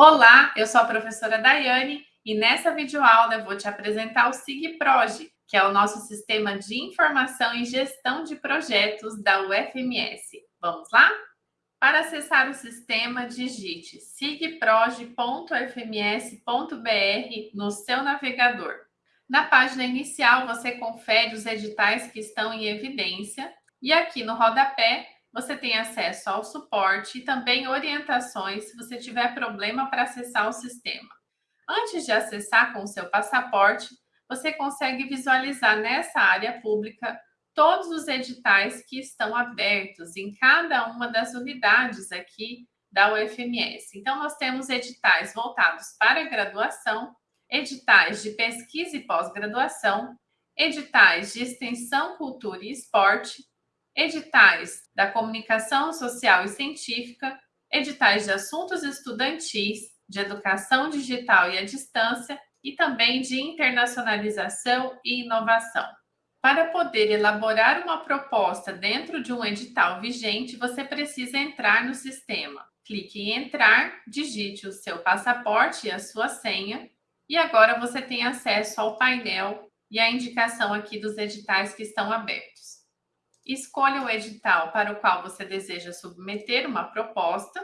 Olá, eu sou a professora Daiane e nessa videoaula eu vou te apresentar o SIGPROGE, que é o nosso sistema de informação e gestão de projetos da UFMS. Vamos lá? Para acessar o sistema, digite sigproge.fms.br no seu navegador. Na página inicial, você confere os editais que estão em evidência e aqui no rodapé você tem acesso ao suporte e também orientações se você tiver problema para acessar o sistema. Antes de acessar com o seu passaporte, você consegue visualizar nessa área pública todos os editais que estão abertos em cada uma das unidades aqui da UFMS. Então, nós temos editais voltados para graduação, editais de pesquisa e pós-graduação, editais de extensão, cultura e esporte, editais da comunicação social e científica, editais de assuntos estudantis, de educação digital e à distância e também de internacionalização e inovação. Para poder elaborar uma proposta dentro de um edital vigente, você precisa entrar no sistema. Clique em entrar, digite o seu passaporte e a sua senha, e agora você tem acesso ao painel e a indicação aqui dos editais que estão abertos. Escolha o edital para o qual você deseja submeter uma proposta,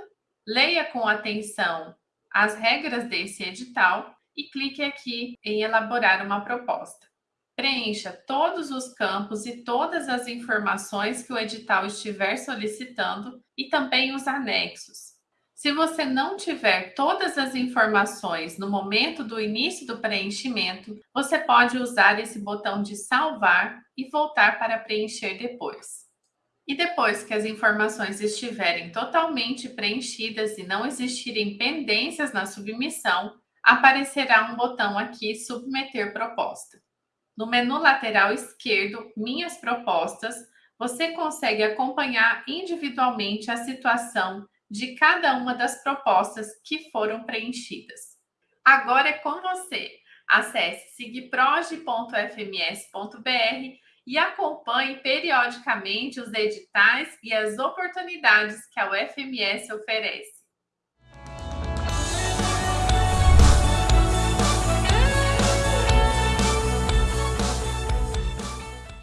leia com atenção as regras desse edital e clique aqui em elaborar uma proposta. Preencha todos os campos e todas as informações que o edital estiver solicitando e também os anexos. Se você não tiver todas as informações no momento do início do preenchimento, você pode usar esse botão de salvar e voltar para preencher depois. E depois que as informações estiverem totalmente preenchidas e não existirem pendências na submissão, aparecerá um botão aqui Submeter proposta. No menu lateral esquerdo, Minhas propostas, você consegue acompanhar individualmente a situação de cada uma das propostas que foram preenchidas. Agora é com você. Acesse sigproge.fms.br e acompanhe periodicamente os editais e as oportunidades que a UFMS oferece.